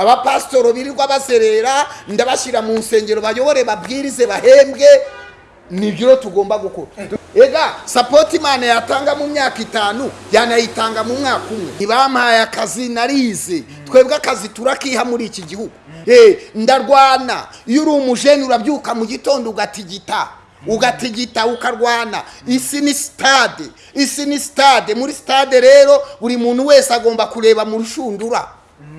abapasitoro birirwa baserera ndabashyira mu nsengero bayobore babwirize bahembwe ni byo tugomba gukora. Ega sapoti imana yatanga mu myaka itanu yanayitanga mu mwaka umwe. Ntibampaye akazi narize. Twebwe akazi turakiha muri iki gihugu. Eh, ndarwana. Iyo uri umujeni urabyuka mu gitondo ugatigita. Ugatigita ukarwana. Isi ni sitade isi ni sitade muri sitade rero buri muntu wese agomba kureba mu rushundura.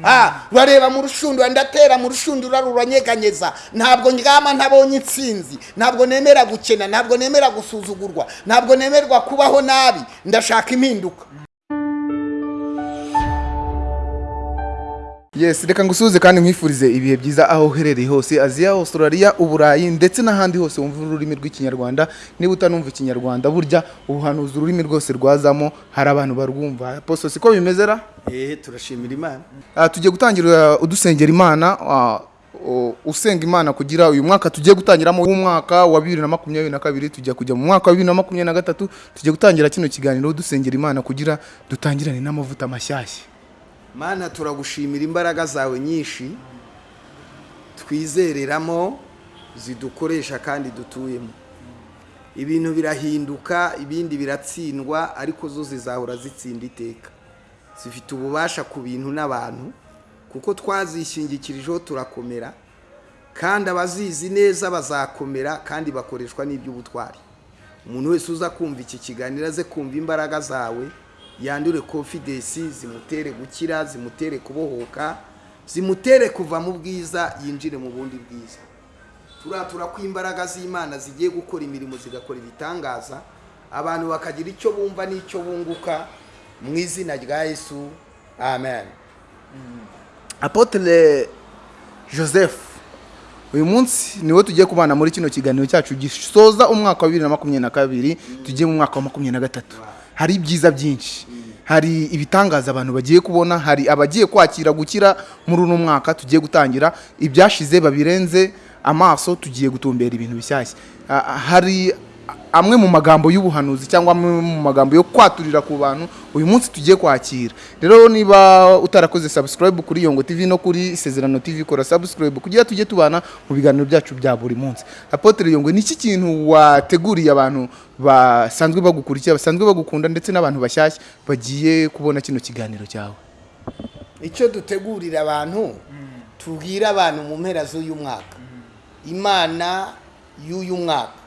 Ah, urareba mu rushundura ndatera mu rushundura ruranyeganyeza ntabwo ndyama ntabonye intsinzi. Ntabwo nemera gukena ntabwo nemera gusuzugurwa ntabwo nemerwa kubaho nabi. Ndashaka impinduka. Yes reka ngusuhuze kandi nkwifurize ibihe byiza aho uherereye hose aziya australia uburayi ndetse n'ahandi hose wumva ururimi rw'ikinyarwanda. Niba utanumva ikinyarwanda burya ubuhanuzi ururimi rwose rwazamo hari abantu barwumva. Poso siko bimeze ra? Eh turashimira imana. Ah, tugiye gutangira udusengera imana ah, o- usenga imana kugira uyu mwaka tugiye gutangiramo umwaka wa bibiri na makumyabiri na kabiri tujya kujya mu mwaka wa bibiri na makumyabiri na gatatu tugiye gutangira kino kiganiro dusengera imana kugira dutangirane n'amavuta mashyashya. Mana turagushimira imbaraga zawe nyinshi twizereramo zidukoresha kandi dutuyemo. Ibintu birahinduka ibindi biratsindwa ariko zo zizahora zitsinda iteka. Zifite ububasha ku bintu n'abantu kuko twazishingikirijeho turakomera kandi abazizi neza bazakomera kandi bakoreshwa n'iby'ubutwari. Umuntu wese uza kumva iki kiganiro aze kumva imbaraga zawe yandure confidence zimutere gukira zimutere kubohoka zimutere kuva mu bwiza yinjire mu bundi bwiza. Turatura ko imbaraga z'imana zigiye gukora imirimo zigakora ibitangaza abantu bakagira icyo bumva n'icyo bunguka mu izina rya yesu. Amen. Apotre joseph uyu munsi niwo tugiye kubana muri kino kiganiro cyacu gisoza umwaka wa bibiri na makumyabiri na kabiri tugiye mu mwaka wa makumyabiri na gatatu. Hari ibyiza byinshi. Hari ibitangaza abantu bagiye kubona hari abagiye kwakira gukira muri uno mwaka tugiye gutangira. Ibyashize babirenze amaso tugiye gutumbera ibintu bishyashya. Ah, hari amwe mu magambo y'ubuhanuzi cyangwa amwe mu magambo yo kwaturira ku bantu uyu munsi tugiye kwakira. Rero niba utarakoze subscribe kuri yongo tv no kuri isezerano tv kora subscribe kugira tujye tubana mu biganiro byacu bya buri munsi. Apotre yongo ni iki kintu wateguriye abantu basanzwe bagukurikira basanzwe bagukunda ndetse n'abantu bashyashya bagiye kubona kino kiganiro cyawe? Icyo dutegurira abantu tubwire abantu mu mpera z'uyu mwaka. Imana y'uyu mwaka.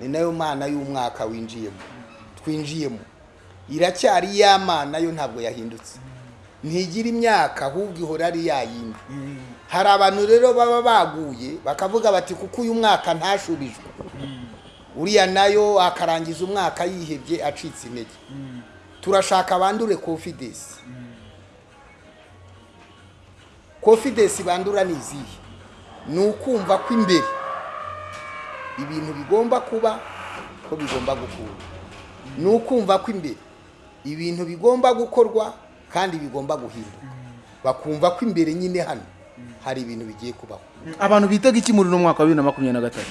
Ni na yo mana y'umwaka winjiyemo. Twinjiyemo. Iracyari ya mana yo ntabwo yahindutse. Ntigira imyaka ahubwo ihora ari ya yindi. Hari abantu rero baba baguye bakavuga bati kuko uyu mwaka ntashubijwe uriya na yo akarangiza umwaka yihebye acitse intege. Turashaka bandure confidence. Confidence bandura ni izihe? Ni ukumva ko imbere ibintu bigomba kuba ko bigomba gukurwa. Ni ukumva ko imbere. Ibintu bigomba gukorwa kandi bigomba guhinduka bakumva ko imbere nyine hano. Hari ibintu bigiye kubaho. Abantu bitega iki muri uno mwaka wa bibiri na makumyabiri na gatatu?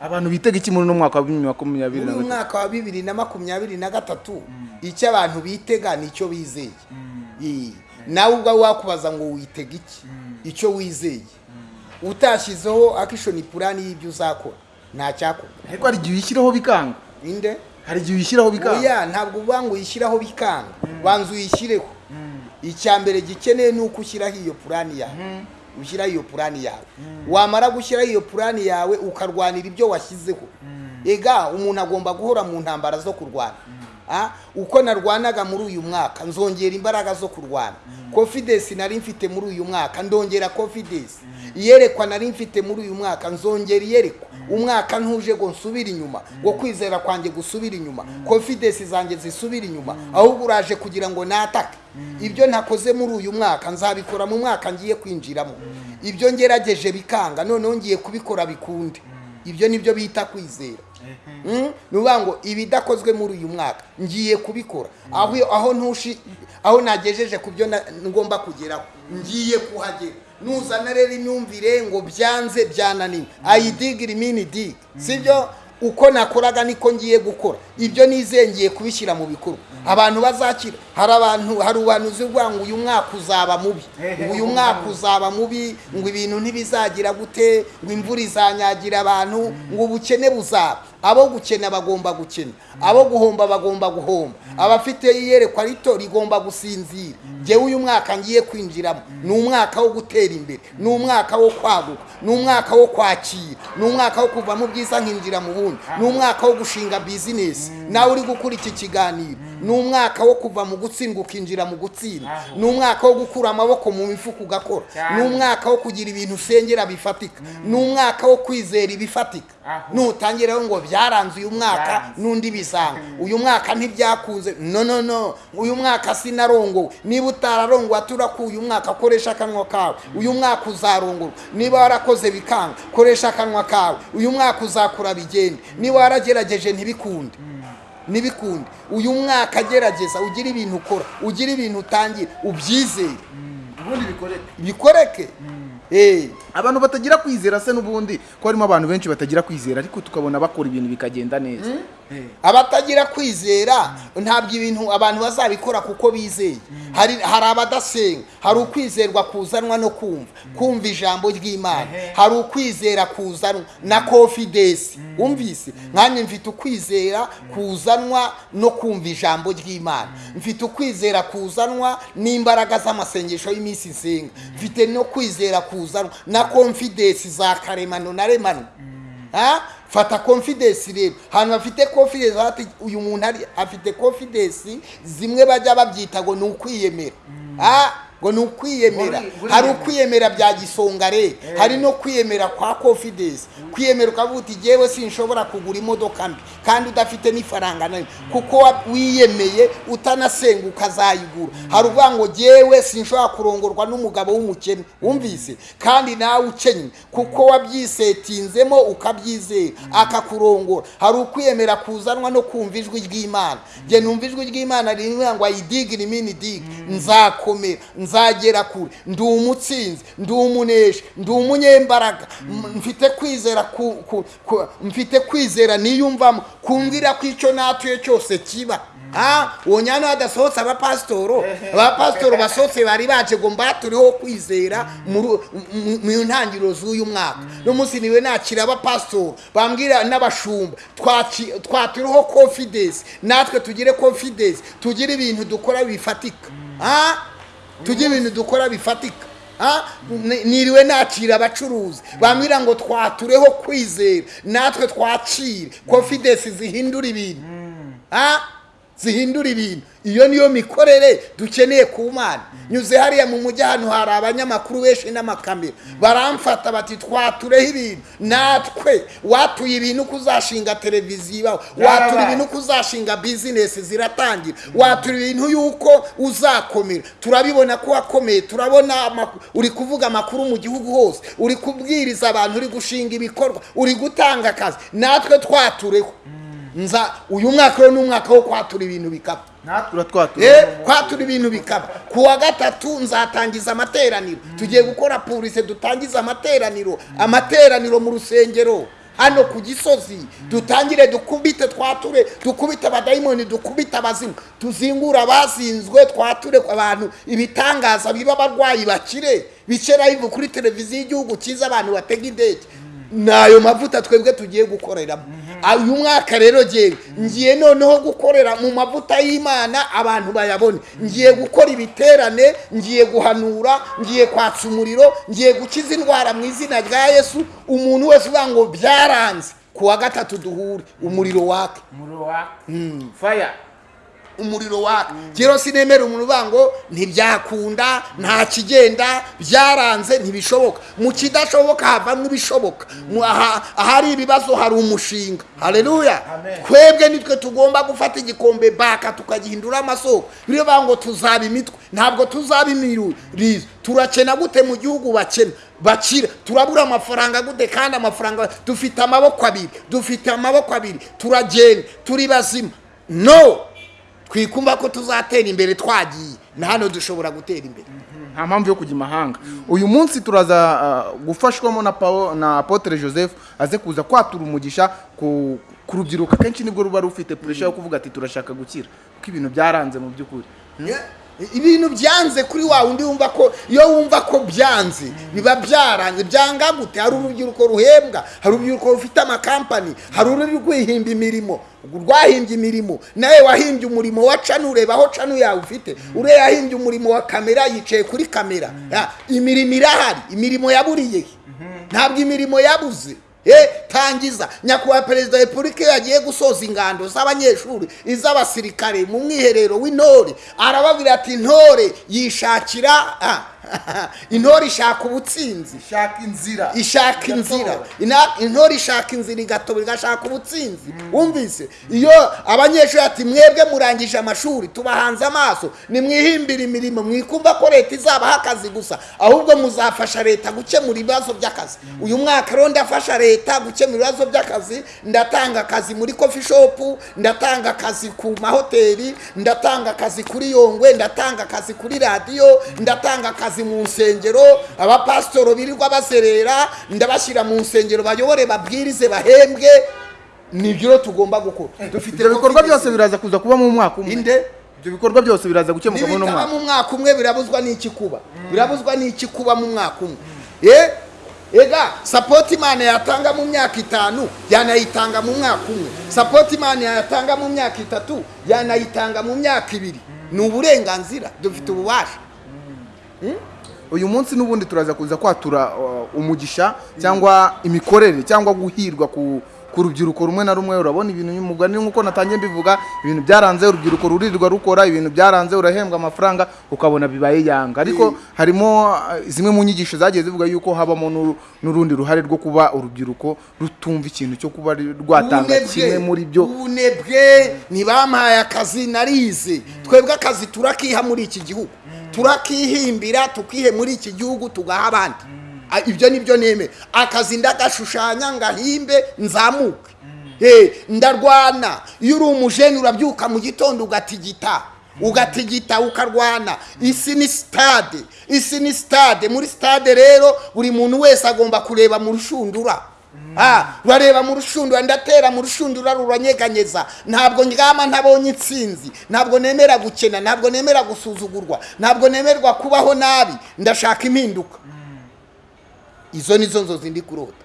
Abantu bitega iki muri uno mwaka wa bibiri na makumyabiri na muri gatatu? mwaka wa bibiri na makumyabiri na gatatu icyo abantu bitega ni icyo bizeye Ii. nawe ubwawe wakubaza ngo witega iki? Icyo wizeye. Utashyizeho akishoni purani y'ibyo uzakora. Nta cyakorwa ariko hari igihe uyishyiraho bikanga. Inde hari igihe uyishyiraho bikanga. Oya ntabwo uvuga ngo uyishyireho bikanga. Banza uyishyireho. Icya mbere gikeneye ni uko ushyiraho iyo purani yawe. Ushyiraho iyo purani yawe. Wamara gushyiraho iyo purani yawe ukarwanira ibyo washyizeho. Ega umuntu agomba guhora mu ntambara zo kurwana. Ah, uko narwanaga muri uyu mwaka nzongera imbaraga zo kurwana. Confidence nari mfite muri uyu mwaka ndongera confidence. Iyerekwa nari mfite muri uyu mwaka nzongera iyerekwa umwaka ntuje ngo nsubire inyuma ngo kwizera kwanjye gusubira inyuma confidence zanjye zisubira inyuma ahubwo uraje kugira ngo natake. Ibyo ntakoze muri uyu mwaka nzabikora mu mwaka ngiye kwinjiramo. Ibyo ngerageje bikanga noneho ngiye kubikora bikunde. Ibyo ni byo bita kwizera. Mm? ni ukuvuga ngo ibidakozwe muri uyu mwaka ngiye kubikora. Aho aho ntushi aho nagejeje ku byo ngomba kugeraho ngiye kuhagera. Nuzana rero imyumvire ngo byanze byananiwe. Ayidigiri mini dig sibyo? Uko nakoraga niko ngiye gukora. Ibyo nizeye ngiye kubishyira mu bikorwa abantu bazakira. Hari abantu hari ubuhanuzi buvuga ngo uyu mwaka uzaba mubi. Uyu mwaka uzaba mubi ngo ibintu ntibizagira gute ngo imvura izanyagira abantu ngo ubukene buzaba. Abo gukena bagomba gukena. Abo guhomba bagomba guhomba. Abafite iyerekwa rito rigomba gusinzira. Njyewe uyu mwaka ngiye kwinjiramo ni umwaka wo gutera imbere ni umwaka wo kwaguka ni umwaka wo kwakira ni umwaka wo kuva mu bwiza nkinjira mu bundi ni umwaka wo gushinga bizinesi nawe uri gukora iki kiganiro? Ni umwaka wo kuva mu gutsindwa ukinjira mu gutsinda. Ni umwaka wo gukura amaboko mu mifuka ugakora. Ni umwaka wo kugira ibintu usengera bifatika. Ni umwaka wo kwizera ibifatika. Nutangiraho ngo byaranze uyu mwaka n'undi bisanga uyu mwaka ntibyakunze. No no no. Uyu mwaka sinarongowe. Niba utararongowe turakuye uyu mwaka koresha akanwa kawe. Uyu mwaka uzarongorwa niba warakoze bikanga koresha akanwa kawe. Uyu mwaka uzakura bigende niba waragerageje ntibikunde. Ntibikunde. Uyu mwaka gerageza ugire ibintu ukora. Ugire ibintu utangira. Ubyizere. Ubundi bikoreka bikoreke. Eh. Abantu batagira kwizera se n'ubundi ko harimo abantu benshi batagira kwizera ariko tukabona bakora ibintu bikagenda neza. Eh. abatagira kwizera ntabwo ibintu abantu bazabikora kuko bizeye. Hari hari abadasenga hari ukwizerwa kuzanwa no kumva. Kumva ijambo ry'imana. Hari ukwizera kuzanwa na confidence. Wumvise nkanjye mfite ukwizera kuzanwa no kumva ijambo ry'imana. Mfite ukwizera kuzanwa n'imbaraga z'amasengesho y'iminsi nsenga mfite no kwizera kuzanwa na confidence za karemano na remano. Ah, fata confidence rero. Ahantu bafite confidence bati uyu muntu afite confidence zimwe bajya babyita ngo ni ukwiyemera. Ah, ngo ni ukwiyemera. Hari yemera. ukwiyemera bya gisonga rero hari no kwiyemera kwa confidence. Kwiyemera ukavuga uti jyewe sinshobora kugura imodoka mbi kandi udafite n'ifaranga na yo kuko wa- wiyemeye utanasenga ukazayigura hari uvuga ngo jyewe sinshobora kurongorwa n'umugabo w'umukene. Wumvise? Kandi nawe ukenye kuko wabyisetinzemo ukabyizera. Akakurongora. Hari ukwiyemera kuzanwa no kumva ijwi ry'imana. Jye numva ijwi ry'imana rivuga ngo ayidigire imini digi nzakomera. Nzagera kure. Ndi umutsinzi ndi umuneshi ndi umunyembaraga. Mfite kwizera mfite kwizera niyumvamo. Kumvira ko icyo natuye cyose kiba. Wonyana hadasohotse abapasitoro? Abapasitoro basohotse bari baje ngo mbaturiho kwizera mu- ntangiriro z'uyu mwaka. No munsi ni we nakira abapasitoro bambwira n'abashumba twaturiho confidence. Natwe tugire confidence. Tugire ibintu dukora bifatika. Tugire ibintu dukora bifatika. Ni- niriwe nakira abacuruzi. Bambwira ngo twatureho kwizera. Natwe twakire. Confidence zihindura ibintu. Zihindura ibintu iyo niyo mikorere dukeneye ku mana. Nyuze hariya mu mujyi ahantu hari abanyamakuru benshi n'amakamera. Baramfata bati twatureho ibintu. Natwe watuye ibintu ko uzashinga televiziyo ibaho. Watura ibintu ko uzashinga bizinesi ziratangira. Watura ibintu yuko uzakomera. Turabibona ko wakomeye turabona uri kuvuga amakuru mu gihugu hose. Uri kubwiriza abantu uri gushinga ibikorwa uri gutanga akazi. Natwe twatureho. Nza uyu mwaka rero ni umwaka wo kwatura ibintu bikaba Eh, kwatura ibintu bikaba ku wa gatatu nzatangiza amateraniro. Tugiye gukora purise dutangize amateraniro. Amateraniro mu rusengero. Hano ku gisozi dutangire dukubite twature dukubite abadayimoni dukubite abazimu. Tuzingure abazinzwe twature abantu ibitangaza biba abarwayi bakire. Bice live kuri televiziyo y'igihugu cyiza abantu batega indege. Ni ayo mavuta twebwe tugiye gukoreramo. Uyu mwaka rero ngewe ngiye noneho gukorera mu mavuta y'imana abantu bayabone. Ngiye gukora ibiterane ngiye guhanura ngiye kwatsa umuriro ngiye gukiza indwara mu izina rya yesu. Umuntu wese uvuga ngo byaranze. Ku wa gatatu duhure umuriro wake. Umuriro wa faya umuriro waka rero sinemera umuntu uvuga ngo ntibyakunda nta kigenda byaranze ntibishoboka. Mu kidashoboka havamo ibishoboka. Ahari ibibazo hari umushinga. Hareruya twebwe nitwe tugomba gufata igikombe baka tukagihindura amasoko. Biriyo bavuga ngo tuzaba imitwe. Ntabwo tuzaba imirurizo turakena gute mu gihugu bakena? Bakira turabura amafaranga gute? Kandi amafaranga dufite amaboko abiri. Dufite amaboko abiri. Turagenda. Turi bazima. No. Twikumva ko tuzatera imbere twagiye. Na hano dushobora gutera imbere. Nta mpamvu yo kujya imahanga uyu munsi turaza uh, gufashwamo na Apotre Joseph aze kuza kwatura umugisha ku rubyiruko. Akenshi ni bwo ruba rufite puresha yo kuvuga ati turashaka gukira. Kuko ibintu byaranze mu by'ukuri. Ibintu byanze kuri wa wundi wumva ko iyo wumva ko byanze biba byaranze. Byanga gute? Hari urubyiruko ruhembwa hari urubyiruko rufite amakampani hari ururi rwihimba imirimo. Rwahimbye imirimo. Nawe wahimbye umurimo wa canu ureba aho canu yawe ufite. Uriya yahimbye umurimo wa kamera yicaye kuri kamera. Ya, imirimo irahari. Imirimo yaburiye he? ntabwo imirimo yabuze. Tangiza. Nyakubahwa perezida wa repubulika iyo yagiye gusoza ingando z'abanyeshuri iz'abasirikare mu mwiherero w'intore arababwira ati intore yishakira ah, intore ishaka ubutsinzi. Shaka inzira. Ishaka inzira. Ina- intore ishaka inzira igatobora igashaka ubutsinzi. Wumvise? Iyo abanyeshuri ati mwebwe murangije amashuri tubahanze amaso. Nimwihimbire imirimo mwikumva ko leta izabaha akazi gusa. Ahubwo muzafasha leta gukemura ibibazo by'akazi. Uyu mwaka rero ndafasha leta gukemura ibibazo by'akazi. Ndatanga akazi muri coffee shop ndatanga akazi ku mahoteli ndatanga akazi kuri yongwe ndatanga akazi kuri radiyo ndatanga akazi mu nsengero abapasitoro birirwa baserera ndabashyira mu nsengero bayobore babwirize bahembwe. Nibyo tugomba gukora. Dufite ibyo bikorwa byose biraza kuza kuba mu mwaka umwe. Inde? Ibyo bikorwa byose biraza gukemuka muri uno mwaka mu mwaka umwe birabuzwa n'iki kuba? Birabuzwa n'iki kuba mu mwaka umwe? Eh? Ega sapoti imana yatanga mu myaka itanu yanayitanga mu mwaka umwe. Sapoti imana yatanga mu myaka itatu yanayitanga mu myaka ibiri. Ni uburenganzira. Dufite ububasha. Uyu munsi n'ubundi turaza kuza kwatura uh, umugisha cyangwa imikorere cyangwa guhirwa ku ku rubyiruko rumwe na rumwe. Urabona ibintu umugani nk'uko natangiye mbivuga ibintu byaranze urubyiruko rurirwa rukora ibintu byaranze urahembwa amafaranga ukabona bibaye yanga ariko harimo uh, zimwe mu nyigisho zagiye zivuga yuko habamo n'uru- n'urundi ruhare rwo kuba urubyiruko rutumva ikintu cyo kuba rwatanga kimwe muri byo. ubunebwe ntibampaye akazi narize. Twebwe akazi turakiha muri iki gihugu. Turakihimbira tukihe muri iki gihugu tugaha abandi. Ah, ibyo ni byo nemera akazi ndagashushanya ngahimbe nzamuke. Eh, ndarwana. Iyo uri umujeni urabyuka mu gitondo ugatigita. Ugatigita ukarwana. Isi ni sitade isi ni sitade muri sitade rero buri muntu wese agomba kureba mu rushundura. Ah, urareba mu rushundura ndatera mu rushundura ruranyeganyeza ntabwo ndyama ntabonye intsinzi ntabwo nemera gukena ntabwo nemera gusuzugurwa ntabwo nemerwa kubaho nabi ndashaka impinduka. Izo ni zo nzozi ndi kurota.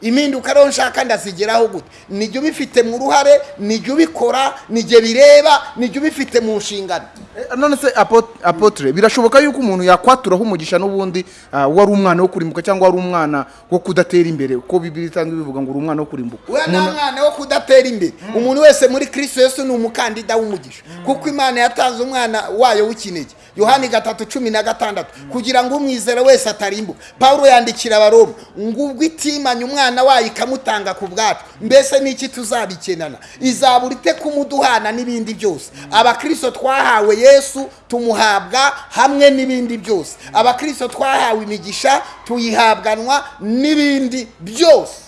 Impinduka rero nshaka ndazigeraho gute? Nijya ubifite mu ruhare nijya ubikora nijya bireba nijya ubifite mu nshingano. Eh, none se apo- apotre birashoboka yuko umuntu yakwaturaho umugisha n'ubundi ah, wari umwana wo kurimbuka cyangwa wari umwana wo kudatera imbere? Uko bibiri isanzwe bivuga ngo uri umwana wo kurimbuka. We nta mwana wo kudatera imbere. Umuntu wese muri kristo yesu ni umukandida w'umugisha. Kuko imana yatanze umwana wayo w'ikinege. Yohani gatatu cumi na gatandatu. Kugira ngo umwizera wese atarimbuka. Pawulo yandikira abaroma ngo ubwo itimanye umwana wayo ikamutanga ku bwacu mbese n'iki tuzabikenana? Izabura ite kumuduhana n'ibindi byose? Abakristo twahawe yesu tumuhabwa hamwe n'ibindi byose. Abakristo twahawe imigisha tuyihabwanwa n'ibindi byose.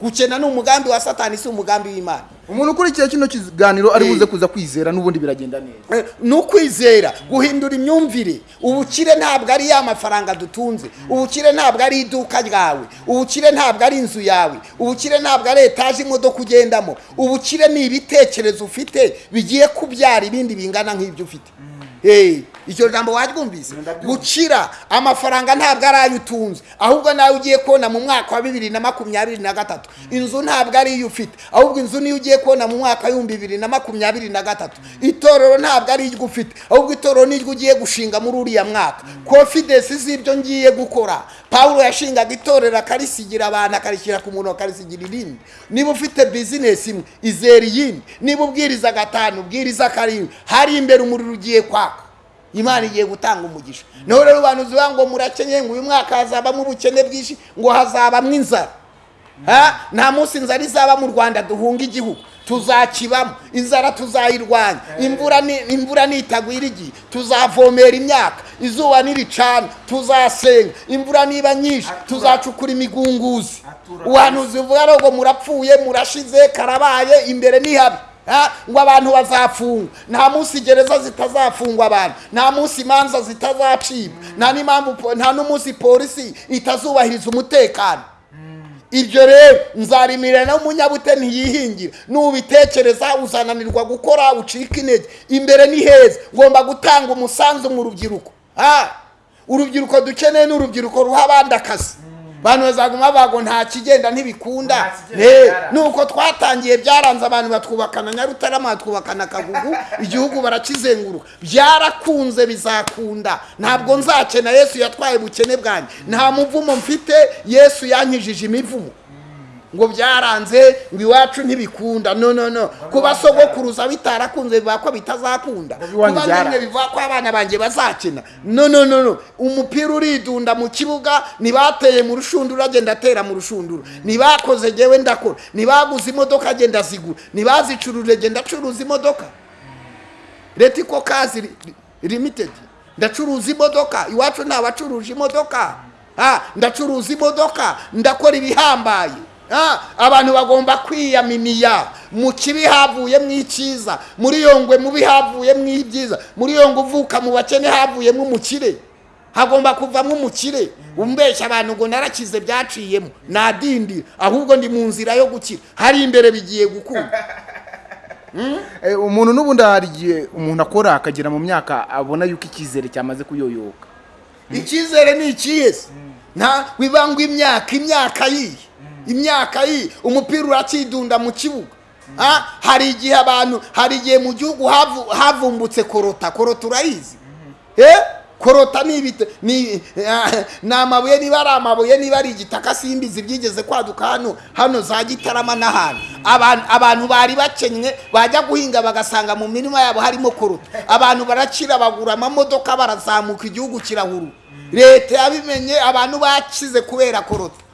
Gukena ni umugambi wa satani si umugambi w'imana. Umuntu ukurikiye kino kiganiro ari Eh. buze kuza kwizera n'ubundi biragenda neza. Eh, ni ukwizera guhindura imyumvire. Ubukire ntabwo ari ya mafaranga dutunze. Ubukire ntabwo ari iduka ryawe. Ubukire ntabwo ari inzu yawe. Ubukire ntabwo ari etaje imodoka ugendamo. Ubukire ni ibitekerezo ufite bigiye kubyara ibindi bingana nk'ibyo ufite. Iryo jambo waryumvise? Gukira amafaranga ntabwo ari ayo utunze ahubwo nawe ugiye kubona mu mwaka wa bibiri na makumyabiri na gatatu. Inzu ntabwo ari iyo ufite. Ahubwo inzu niyo ugiye kubona mu mwaka w'ibihumbi bibiri na makumyabiri na gatatu. Itorero ntabwo ari iryo ufite. Ahubwo itorero niryo ugiye gushinga muri uriya mwaka. Confidence z'ibyo ngiye gukora. Pawulo yashingaga itorero akarisigira abantu akarishyira ku muntu akarisigira irindi. Niba ufite bizinesi imwe izera iyindi. Niba ubwiriza gatanu ubwiriza karindwi hari imbere umuriro ugiye kwaka. Imana igiye gutanga umugisha. Naho rero abantu zivuga ngo murakenye ngo uyu mwaka hazabamo ubukene bwinshi ngo hazabamo inzara. Ha? nta munsi inzara izaba mu rwanda duhunga igihugu. Tuzakibamo. Inzara tuzayirwanya. Imvura ni imvura nitagwira igihe. Tuzavomera imyaka. Izuba niricana tuzasenga. Imvura niba nyinshi tuzacukura imigunguzi. Ubuhanuzi buvuga ngo murapfuye murashize karabaye imbere ni habi. Ah, ngo abantu bazafungwa nta munsi gereza zitazafungwa abantu. Nta munsi imanza zitazacibwa. Nta n'impamvu po- nta n'umunsi polisi itazubahiriza umutekano. Ibyo rero nzarimira n'umunyabute ntiyihingira nubitekereza uzananirwa gukora ucika intege. Imbere ni heza. Ngomba gutanga umusanzu mu rubyiruko. Ah, urubyiruko dukeneye ni urubyiruko ruha abandi akazi. Abantu bazaguma bago nta kigenda ntibikunda nuko twatangiye byaranze abantu batwubakana nyarutarama batwubakana kagugu igihugu barakizenguruka. Byarakunze bizakunda. Ntabwo nzakena yesu yatwaye ubukene bwanjye. Nta muvumo mfite yesu yankijije imivumo. Ngo byaranze ngo iwacu ntibikunda. No no no. Kuba sogokuruza bitarakunze bivuga ko bitazakunda. Kuba bimwe bivuga ko abana banjye bazakina no no no no. Umupira uridunda mu kibuga ntibateye mu rushundura agenda atera mu rushundura. Ntibakoze jyewe ndakora. Ntibaguze imodoka agenda zigura ntibazicuruje genda acuruza imodoka. Leta iko kazi ri- ri- limited. Ndacuruza imodoka. Iwacu nta bacuruje imodoka. Ndacuruza imodoka. Ndakora ibihambaye. Abantu bagomba kwiyaminiya. Mu kibi havuyemo icyiza muri yongwe mubi havuyemo ibyiza muri yongwe uvuka mu bakene havuyemo umukire hagomba kuvamo umukire umbeshya abantu ngo narakize byaciyemo. Nadindi ahubwo ndi mu nzira yo gukira. Hari imbere bigiye gukunda Eh, umuntu n'ubundi hari igihe umuntu akora akagera mu myaka abona yuko icyizere cyamaze kuyoyoka. Icyizere ni ikihe se? Nta wibangwa imyaka imyaka yihe? Imyaka yihe umupira urakidunda mu kibuga. Hari igihe abantu hari igihe mu gihugu havu- havumbutse korota korota urayizi. Eh? korota ni ni amabuye niba ari amabuye niba ari igitaka simbizi byigeze kwaduka hano hano za gitarama n'ahantu abantu bari bakennye bajya guhinga bagasanga mu mirima yabo harimo korota abantu barakira bagura amamodoka barazamuka igihugu kirahuru. Leta yabimenye abantu bakize kubera korota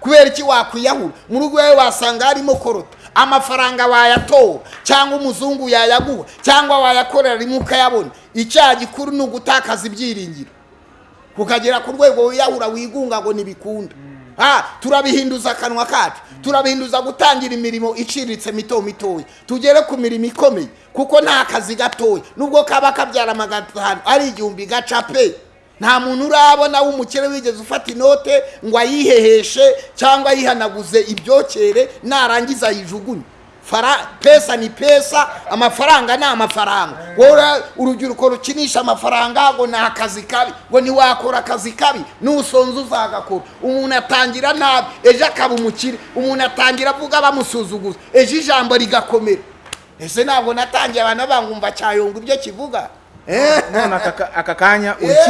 kubera iki wakwiyahura? Mu rugo iwawe wasanga harimo korota amafaranga wayatora cyangwa umuzungu yayaguha cyangwa wayakorera rimwe ukayabona. Icyaha gikuru ni ugutakaza ibyiringiro. Ukagera ku rwego wiyahura wigunga ngo ntibikunda turabihinduza akanwa kacu. Turabihinduza gutangira imirimo iciriritse mito mitoya. Tugere ku mirimo ikomeye kuko nta kazi gatoya. Nubwo kaba kabyara magana atanu ari igihumbi gaca pe. Nta muntu urabona w'umukire wigeze ufata inote ngo ayiheheshe cyangwa ayihanaguze ibyokere narangiza ayijugunye. Pesa ni pesa amafaranga ni amafaranga. Wowe urubyiruko rukinisha amafaranga ngo ni akazi kabi ngo ntiwakora akazi kabi nusonza uzagakora umuntu atangira nabi ejo akaba umukire. Umuntu atangira avuga bamusuzuguza ejo ijambo rigakomera. Ese ntabwo natangiye abantu bangumva cyayonga ibyo kivuga? None aka ka- aka kanya uri Eh.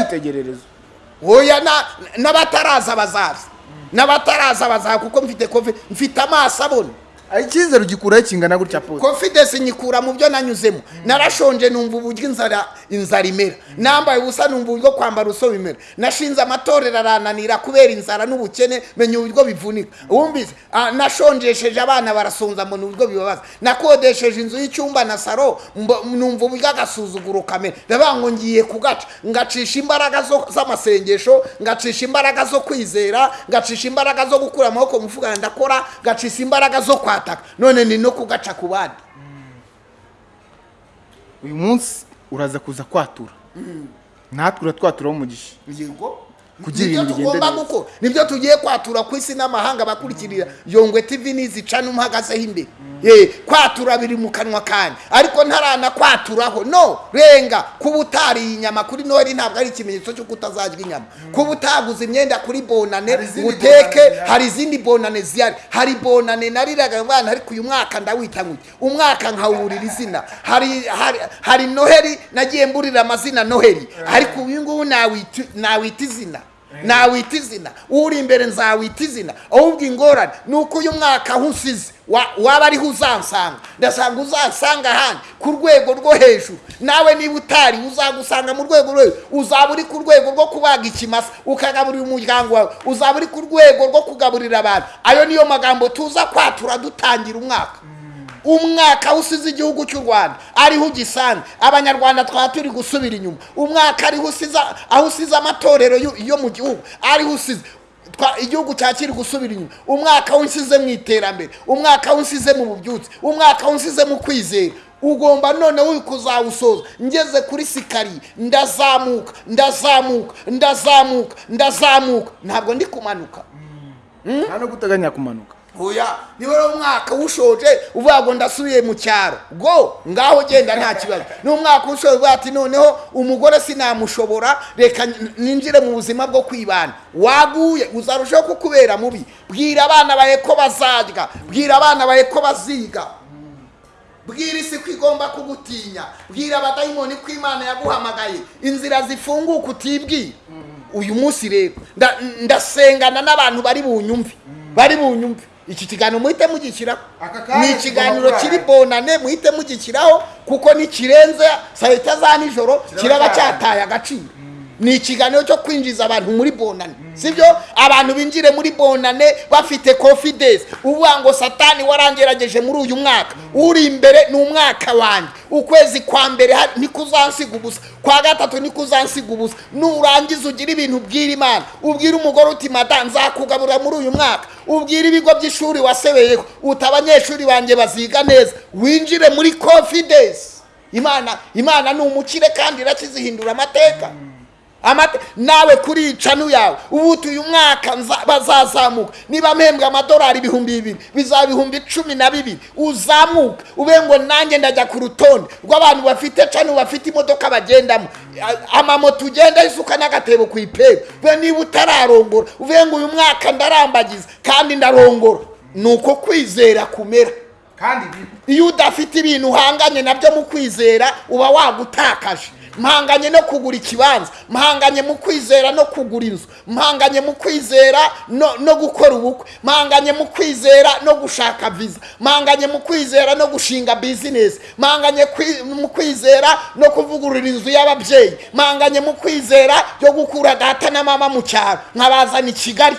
oya na- n'abataraza bazaza. N'abataraza bazaza kuko mfite kofi mfite amaso abona. Ah, icyizere ugikuraho kingana gutya pose confidence nyikura mu byo nanyuzemo. Narashonje numva uburyo inzara inzara imera. Nambaye ubusa numva uburyo kwambara uso bimera. Nashinze amatorero arananira kubera inzara n'ubukene menya uburyo bivunika. Wumvise? Ah, nashonjesheje abana barasonza mbona uburyo bibabaza. Nakodesheje inzu y'icyumba na saro numva uburyo agasuzuguro kamera. Ndavuga ngo ngiye kugaca. Ngacisha imbaraga z'amasengesho ngacisha imbaraga zo kwizera ngacisha imbaraga zo gukura amaboko mu mufuka ndakora ngacisha imbaraga zo kwataka none ni no kugaca ku bandi. Uyu munsi uraza kuza kwatura. Natwe uratwaturaho umugisha yego ni byo ibintu tugomba gukora ni byo tugiye kwatura ku isi n'amahanga bakurikirira. Yongwe tv nizica n'umuhagazeho imbere ye kwatura biri mu kanwa kanjye ariko ntaranakwaturaho no renga kuba utariye inyama kuri noheli ntabwo ari ikimenyetso cy'uko utazarya inyama. Kuba utaguze imyenda kuri bonane uteke hari izindi bonane zihari. Hari bonane nariraga abana ariko uyu mwaka ndawita ngo umwaka nkawurira izina. Hari hari hari noheli nagiye mburira amazina noheli ariko uyu nguyu nawita izina. Nawita izina. Uri imbere nzawita izina. Ahubwo ingorane ni uko uyu mwaka aho usize wa- waba ariho uzansanga. Ndasanga uzansanga ahandi ku rwego rwo hejuru. Nawe niba utari uzagusanga mu rwego rwo hejuru. Uzaba uri ku rwego rwo kubaga ikimasa ukagaburira umuryango wawe. Uzaba uri ku rwego rwo kugaburira abantu. Ayo niyo magambo tuza kwatura dutangira umwaka. Umwaka usize igihugu cy'u rwanda. Ariho ugisanga. Abanyarwanda twaba turi gusubira inyuma. Umwaka ariho usize aho usize amatorero yo- mu gihugu. Ariho usize igihugu cyakiri gusubira inyuma. Umwaka w'insize mu iterambere. Umwaka w'insize mu bubyutse umwaka w'insize mu kwizera. Ugomba noneho kuzawusoza. Ngeze kuri sikari. Ndazamuka ndazamuka ndazamuka ndazamuka. Ntabwo ndi kumanuka. Nta no guteganya kumanuka. Oya niba rero umwaka ushoje uvuga ngo ndasubiye mu cyaro. Go ngaho genda nta kibazo. Ni umwaka ushoje uvuga ati noneho umugore sinamushobora reka ninjire mu buzima bwo kwibana. Waguye uzarushaho kukubera mubi. Bwira abana bawe ko bazarya. Bwira abana bawe ko baziga. Bwira isi ko igomba kugutinya. Bwira abadayimoni ko imana yaguhamagaye. Inzira zifunguka utibwira uyu munsi rero nda- ndasengana n'abantu bari bunyumve. Bari bunyumve. Iki kiganiro muhite mugishyiraho ni ikiganiro kiri bonane muhite mugishyiraho kuko nikirenze saa sita za nijoro Kiraba cyataye agaciro. Ni ikiganiro cyo kwinjiza abantu muri bonane. Sibyo? Abantu binjire muri bonane bafite confidence. Uvuga ngo satani warangerageje muri uyu mwaka. Uri imbere ni umwaka wanjye. Ukwezi kwa mbere ntikuzansiga ubusa. Kwa gatatu ntikuzansiga ubusa. Nurangiza ugire ibintu ubwira imana. Ubwire umugore uti mada nzakugaburira muri uyu mwaka. Ubwire ibigo by'ishuri wasebeyeho. Uti abanyeshuri banjye baziga neza. Winjire muri confidence. Imana imana ni umukire kandi irakizihindura amateka. amate nawe kuri iyi canu yawe ubu uyu mwaka nza- bazazamuka. Niba mpembwa amadolari ibihumbi bibiri bizaba ibihumbi cumi na bibiri. Uzamuka ube ngo nanjye ndajya ku rutonde rw'abantu bafite canu bafite imodoka bagendamo. Amamoto ugenda isuka n'agatebo ku ipera. Ube niba utararongora ube ngo uyu mwaka ndarambagiza kandi ndarongora. Ni uko kwizera kumera. Kandi iyo udafite ibintu uhanganye na byo mu kwizera uba wagutakaje. Mpanganye no kugura ikibanza mpanganye mu kwizera no kugura inzu mpanganye mu kwizera no, gukora ubukwe mpanganye mu kwizera no gushaka viza mpanganye mu kwizera no gushinga bizinesi mpanganye mu kwizera no kuvugurura inzu y'ababyeyi mpanganye mu kwizera yo gukura data na mama mu cyaro nkabazana i kigali.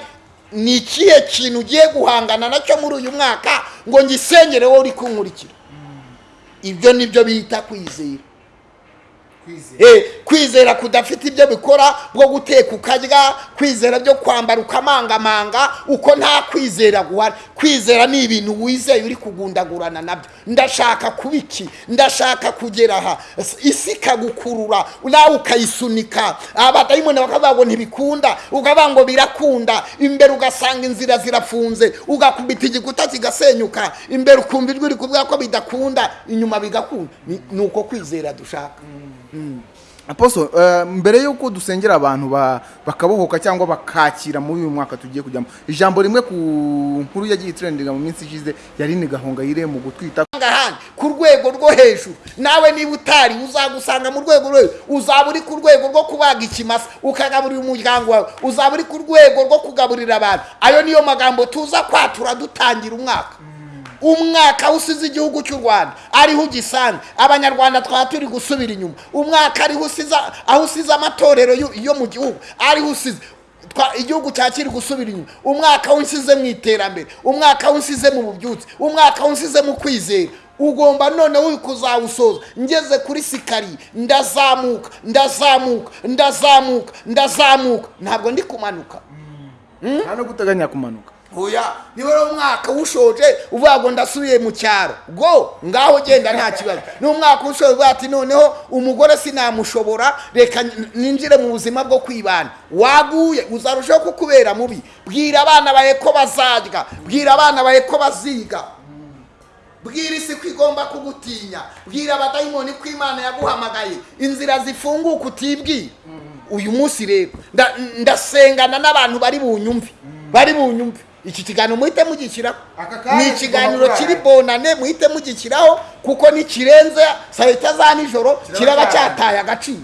Ni ikihe kintu ugiye guhangana na cyo muri uyu mwaka ngo ngisengere wowe uri kunkurikira? Ibyo ni byo bita kwizera. Kwizera. Eh, kwizera kudafite ibyo bikora bwo guteka ukarya kwizera byo kwambara ukamangamanga uko nta kwizera guhari. Kwizera ni ibintu wizeye uri kugundagurana na byo. Ndashaka kuba iki? Ndashaka kugera aha. Isi ikagukurura nawe ukayisunika. Abadayimoni bakavuga ngo ntibikunda ukavuga ngo birakunda. Imbere ugasanga inzira zirafunze ugakubita igikuta kigasenyuka. Imbere ukumva ijwi rikuvuga ko bidakunda inyuma bigakunda. Ni- ni uko kwizera dushaka. Aposo eh, mbere y'uko dusengera abantu ba- bakabohoka cyangwa bakakira muri uyu mwaka tugiye kujyamo ijambo rimwe ku nkuru yagiye itrendinga mu minsi ishize yari ni gahongayire mu gutwita ku rwego rwo hejuru. Nawe niba utari uzagusanga mu rwego rwo uzaba uri ku rwego rwo kubaga ikimasa ukagaburira umuryango wawe. Uzaba uri ku rwego rwo kugaburira abantu. Ayo niyo magambo tuza kwatura dutangira umwaka. Umwaka usize igihugu cy'u rwanda. Ariho ugisanga. Abanyarwanda twaba turi gusubira inyuma. Umwaka ariho usize aho usize amatorero yo- mu gihugu. Ariho usize igihugu cyakiri gusubira inyuma. Umwaka w'insize mu iterambere. Umwaka w'insize mu bubyutse umwaka w'insize mu kwizera. Ugomba noneho kuzawusoza. Ngeze kuri sikari ndazamuka ndazamuka ndazamuka ndazamuka. Ntabwo ndi kumanuka. Nta no guteganya kumanuka. Oya niba rero umwaka ushoje uvuga ngo ndasubiye mu cyaro. Go ngaho genda nta kibazo. Ni umwaka ushoje uvuga ati noneho umugore sinamushobora reka ninjire mu buzima bwo kwibana. Waguye uzarushaho kukubera mubi. Bwira abana bawe ko bazarya. Bwira abana bawe ko baziga. Bwira isi ko igomba kugutinya. Bwira abadayimoni ko imana yaguhamagaye. Inzira zifunguka utibwira uyu munsi rero nda- ndasengana n'abantu bari bunyumve. Bari bunyumve. Iki kiganiro muhite mugishyiraho ni ikiganiro kiri bonane muhite mugishyiraho kuko nikirenze saa sita za nijoro kiraba cyataye agaciro.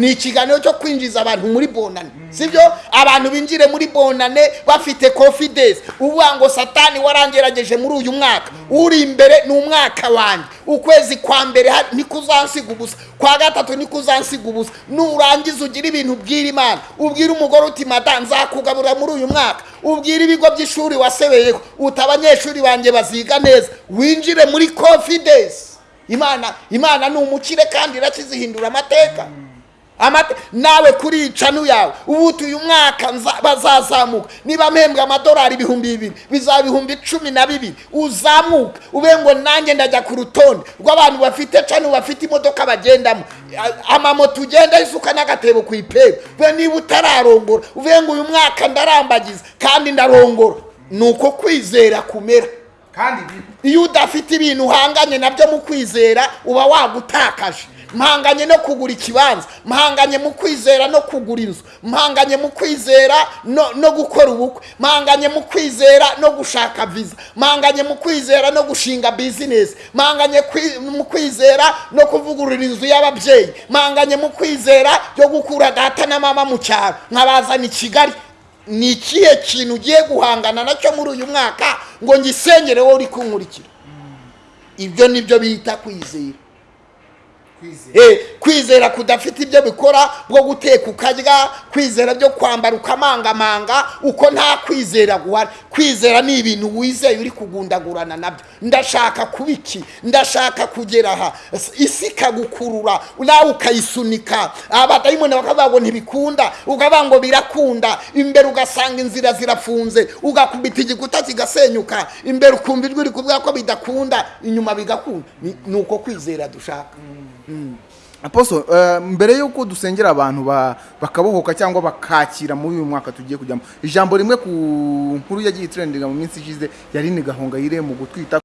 Ni ikiganiro cyo kwinjiza abantu muri bonane. Sibyo? Abantu binjire muri bonane bafite confidence. Uvuga ngo satani warangerageje muri uyu mwaka. Uri imbere ni umwaka wanjye. Ukwezi kwa mbere ntikuzansiga ubusa. Kwa gatatu ntikuzansiga ubusa. Nurangiza ugire ibintu ubwira imana. Ubwire umugore uti mada nzakugaburira muri uyu mwaka. Ubwire ibigo by'ishuri wasebeyeho. Uti abanyeshuri banjye baziga neza. Winjire muri confidence. Imana imana ni umukire kandi irakizihindura amateka. Amate- nawe kuri iyi canu yawe ubuti uyu mwaka bazazamuka. Niba mpembwa amadolari ibihumbi bibiri bizaba ibihumbi cumi na bibiri. Uzamuka ube ngo nanjye ndajya ku rutonde rw'abantu bafite canu bafite imodoka bagendamo. Amamoto ugenda isuka n'agatebo ku ipera. We niba utararongora uvuge ngo uyu mwaka ndarambagiza kandi ndarongora. Ni uko kwizera kumera. Kandi iyo udafite ibintu uhanganye na byo mu kwizera uba wagutakaje. Mpanganye no kugura ikibanza mpanganye mu kwizera no kugura inzu mpanganye mu kwizera no, gukora ubukwe mpanganye mu kwizera no gushaka viza mpanganye mu kwizera no gushinga bizinesi mpanganye mu kwizera no kuvugurura inzu y'ababyeyi mpanganye mu kwizera yo gukura data na mama mu cyaro nkabazana i kigali. Ni ikihe kintu ugiye guhangana na cyo muri uyu mwaka ngo ngisengere wowe uri kunkurikira? Ibyo ni byo bita kwizera. Kwizera. Kudafite ibyo bikora bwo guteka ukarya kwizera byo kwambara ukamangamanga uko nta kwizera guhari. Kwizera ni ibintu wizeye uri kugundagurana na byo. Ndashaka kuba iki? Ndashaka kugera aha. Isi ikagukurura nawe ukayisunika. Abadayimoni bakavuga ngo ntibikunda ukavuga ngo birakunda. Imbere ugasanga inzira zirafunze ugakubita igikuta kigasenyuka. Imbere ukumva ijwi rikuvuga ko bidakunda inyuma bigakunda. Ni- uko kwizera dushaka. Aposo eh, mbere y'uko dusengera abantu ba- bakabohoka cyangwa bakakira muri uyu mwaka tugiye kujyamo ijambo rimwe ku nkuru yagiye itrendinga mu minsi ishize yari ni gahongayire mu gutwita